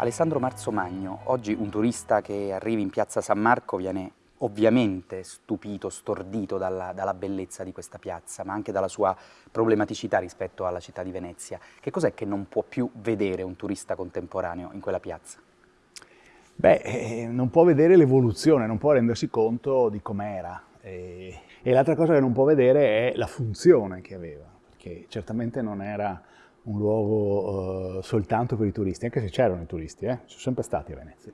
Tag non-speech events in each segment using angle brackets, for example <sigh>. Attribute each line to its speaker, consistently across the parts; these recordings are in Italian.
Speaker 1: Alessandro Marzomagno, oggi un turista che arrivi in piazza San Marco viene ovviamente stupito, stordito dalla, dalla, bellezza di questa piazza, ma anche dalla sua problematicità rispetto alla città di Venezia. Che cos'è che non può più vedere un turista contemporaneo in quella piazza?
Speaker 2: Beh, eh, non può vedere l'evoluzione, non può rendersi conto di com'era. E, e l'altra cosa che non può vedere è la funzione che aveva, perché certamente non era un luogo uh, soltanto per i turisti, anche se c'erano i turisti, eh? sono sempre stati a Venezia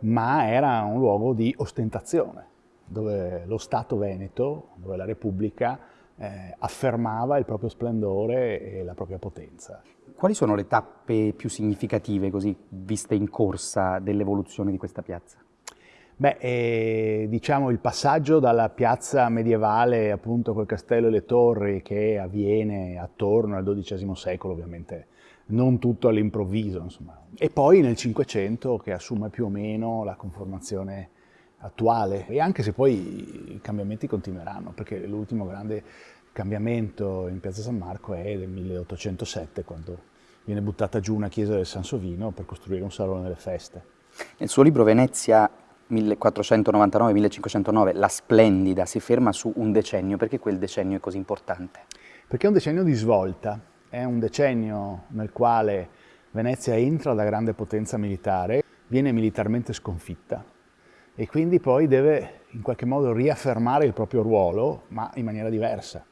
Speaker 2: ma era un luogo di ostentazione, dove lo Stato Veneto, dove la Repubblica eh, affermava il proprio splendore e la propria potenza.
Speaker 1: Quali sono le tappe più significative, così viste in corsa, dell'evoluzione di questa piazza?
Speaker 2: Beh, eh, diciamo il passaggio dalla piazza medievale, appunto col castello e le torri, che avviene attorno al XII secolo, ovviamente non tutto all'improvviso. E poi nel Cinquecento che assume più o meno la conformazione attuale, e anche se poi i cambiamenti continueranno, perché l'ultimo grande cambiamento in Piazza San Marco è del 1807, quando viene buttata giù una chiesa del Sansovino per costruire un salone delle feste.
Speaker 1: Nel suo libro Venezia 1499-1509, La Splendida, si ferma su un decennio. Perché quel decennio è così importante?
Speaker 2: Perché è un decennio di svolta, è un decennio nel quale Venezia entra da grande potenza militare, viene militarmente sconfitta e quindi poi deve in qualche modo riaffermare il proprio ruolo, ma in maniera diversa.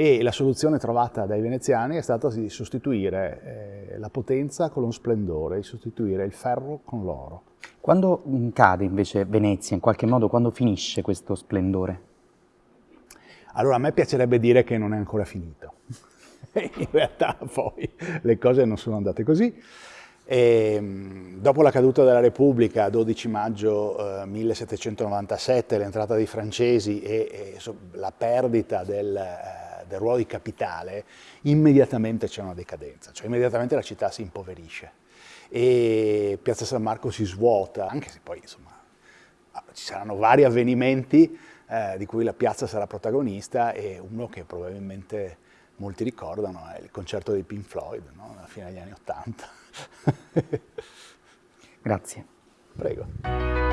Speaker 2: E la soluzione trovata dai veneziani è stata di sostituire eh, la potenza con lo splendore, di sostituire il ferro con l'oro.
Speaker 1: Quando cade invece Venezia, in qualche modo, quando finisce questo splendore?
Speaker 2: Allora a me piacerebbe dire che non è ancora finito <laughs> in realtà poi le cose non sono andate così. E, ehm, dopo la caduta della Repubblica, 12 maggio eh, 1797, l'entrata dei francesi e, e so, la perdita del, eh, del, ruolo di capitale, immediatamente c'è una decadenza, cioè immediatamente la città si impoverisce e Piazza San Marco si svuota, anche se poi insomma ci saranno vari avvenimenti eh, di cui la piazza sarà protagonista e uno che probabilmente molti ricordano è il concerto dei Pink Floyd, no? alla fine degli anni Ottanta. <laughs>
Speaker 1: Grazie.
Speaker 2: Prego.